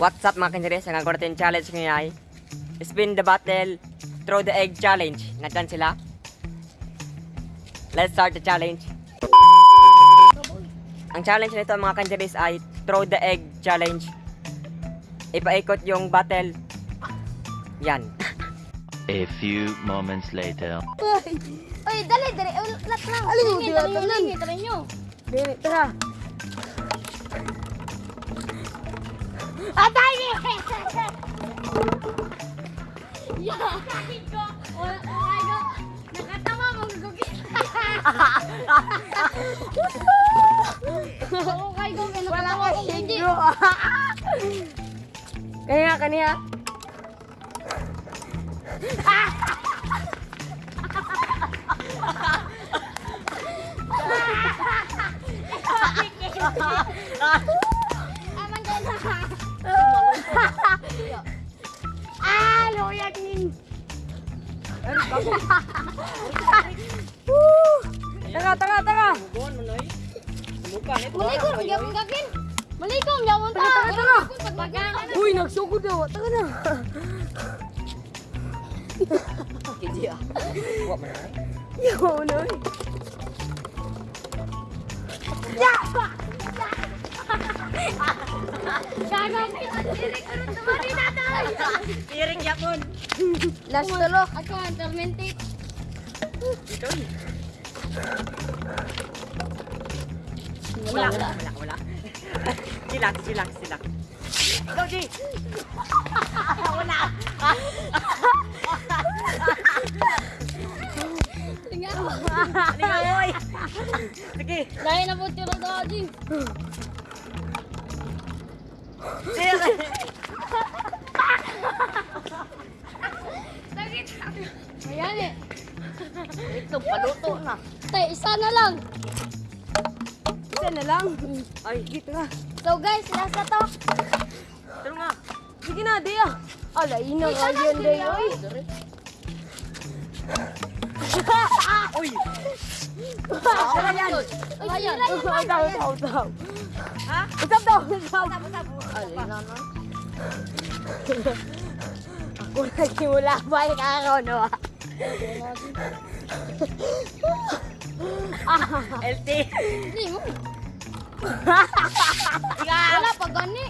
What's up mga kanjeres? Ang agwaratin challenge ngayon ay Spin the bottle, throw the egg challenge. Nandyan sila? Let's start the challenge. Ang challenge nito mga kanjeres ay throw the egg challenge. Ipaikot yung bottle. Yan. A few moments later. Ay, Oy, dali, dali. Ulat lang. Alin mo, Lingi, dila, dali nyo, tanan. lingi, dali nyo. Atay! Ya, sakit ko. Oh, oh my God. Nakatawa mo, gugugit. Oh my God, may Wala ko, higro. Kaya kaniya. Aman ka na. Halo yakin. Tengah tengah tengah. Melikum jangan mungkin. Melikum jauh muntah. Tengah tengah. Uy nak sokut dah. Tengah. Kecil. Buat mana? Ya mana? Ya. Tayo. Tiring yapon. Last tulo. Ako ang tormented. Wala, wala, wala, wala. Chillax, chillax, chillax. Go, G! Tingnan. Halika, boy! Sige, Dahil na po tiro daw, Jing. Tục và lỗ tụn à Tại sao nó lần Tên này lang Ay, dito na So guys, nasa to Tara nga Sige na, Dea Ala, ôi nga yun, Dea Uy Uy ôi, ôi, Uy, tira ôi mga Daw, daw, daw Hah? Usap dong, usap. Usap, usap. LT. Mo. Wala pa gani.